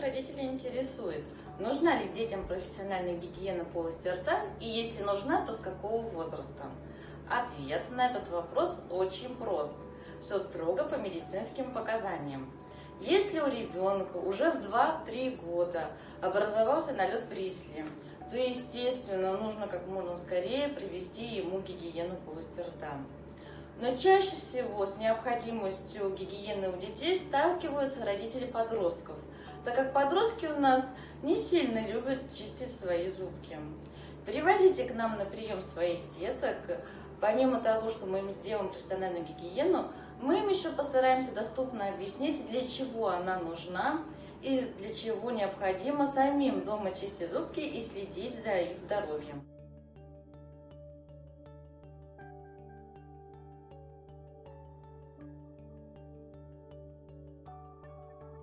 родителей интересует, нужна ли детям профессиональная гигиена полости рта и если нужна, то с какого возраста? Ответ на этот вопрос очень прост. Все строго по медицинским показаниям. Если у ребенка уже в 2-3 года образовался налет Брисли, то, естественно, нужно как можно скорее привести ему гигиену полости рта. Но чаще всего с необходимостью гигиены у детей сталкиваются родители подростков, так как подростки у нас не сильно любят чистить свои зубки. Приводите к нам на прием своих деток. Помимо того, что мы им сделаем профессиональную гигиену, мы им еще постараемся доступно объяснить, для чего она нужна и для чего необходимо самим дома чистить зубки и следить за их здоровьем.